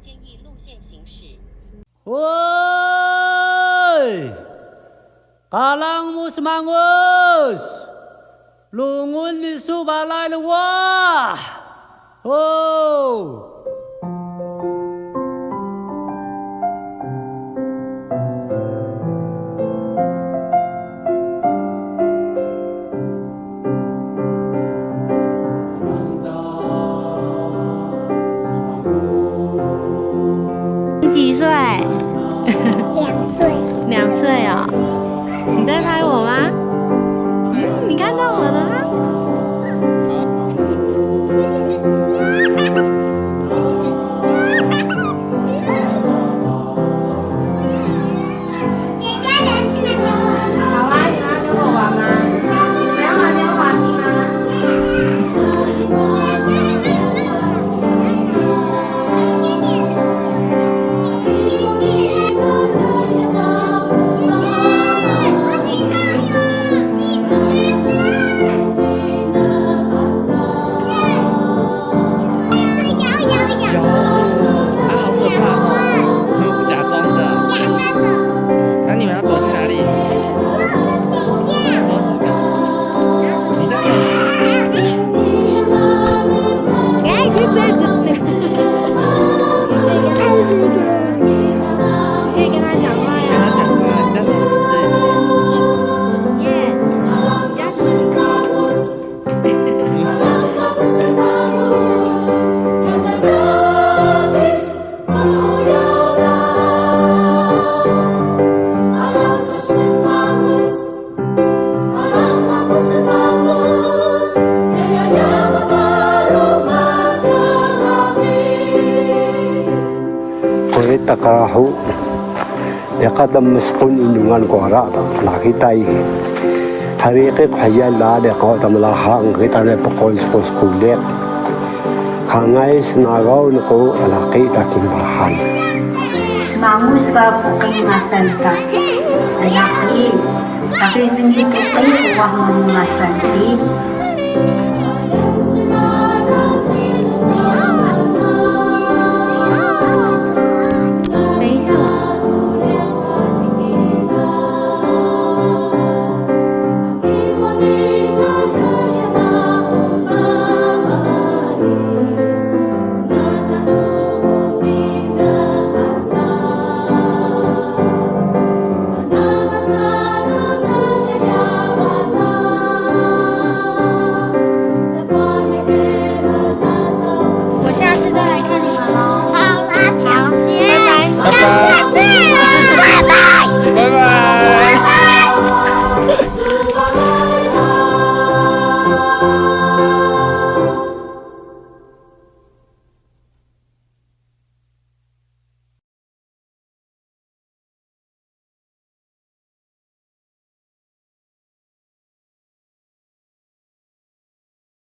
建议路线行驶。喂，阿朗姆斯曼乌斯，龙安的书包来了哇！哦。对呀。你在拍我吗？Takarahu Yakadam maskun indungan ko ara Nakitay Harikik hayal la de ko tamalahang kita le pakol skos kulit Hangay sinagaw na ko alaki taking bahan Mangus ba po kayo